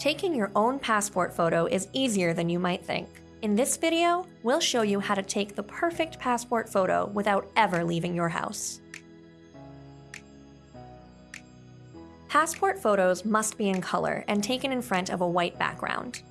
Taking your own passport photo is easier than you might think. In this video, we'll show you how to take the perfect passport photo without ever leaving your house. Passport photos must be in color and taken in front of a white background.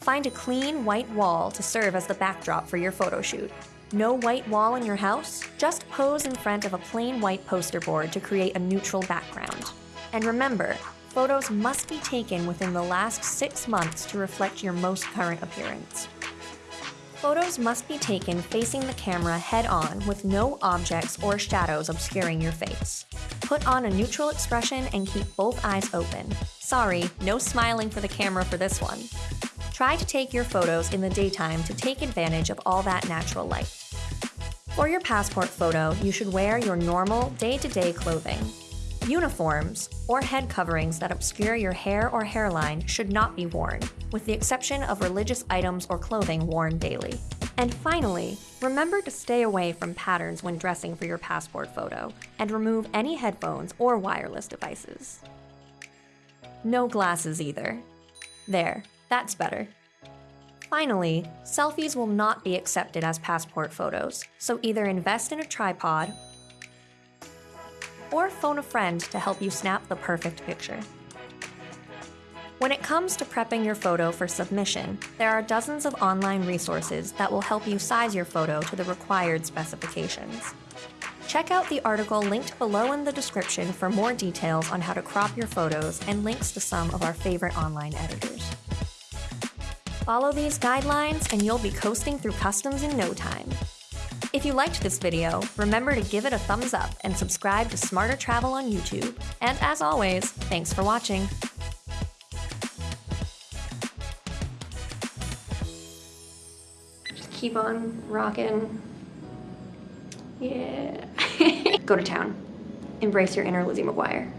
Find a clean white wall to serve as the backdrop for your photo shoot. No white wall in your house? Just pose in front of a plain white poster board to create a neutral background. And remember, photos must be taken within the last six months to reflect your most current appearance. Photos must be taken facing the camera head on with no objects or shadows obscuring your face. Put on a neutral expression and keep both eyes open. Sorry, no smiling for the camera for this one. Try to take your photos in the daytime to take advantage of all that natural light. For your passport photo, you should wear your normal, day-to-day clothing. Uniforms, or head coverings that obscure your hair or hairline should not be worn, with the exception of religious items or clothing worn daily. And finally, remember to stay away from patterns when dressing for your passport photo, and remove any headphones or wireless devices. No glasses either. There, that's better. Finally, selfies will not be accepted as passport photos, so either invest in a tripod or phone a friend to help you snap the perfect picture. When it comes to prepping your photo for submission, there are dozens of online resources that will help you size your photo to the required specifications. Check out the article linked below in the description for more details on how to crop your photos and links to some of our favorite online editors. Follow these guidelines and you'll be coasting through customs in no time. If you liked this video, remember to give it a thumbs up and subscribe to SmarterTravel on YouTube. And as always, thanks for watching. Just keep on rocking. Yeah. Go to town. Embrace your inner Lizzie McGuire.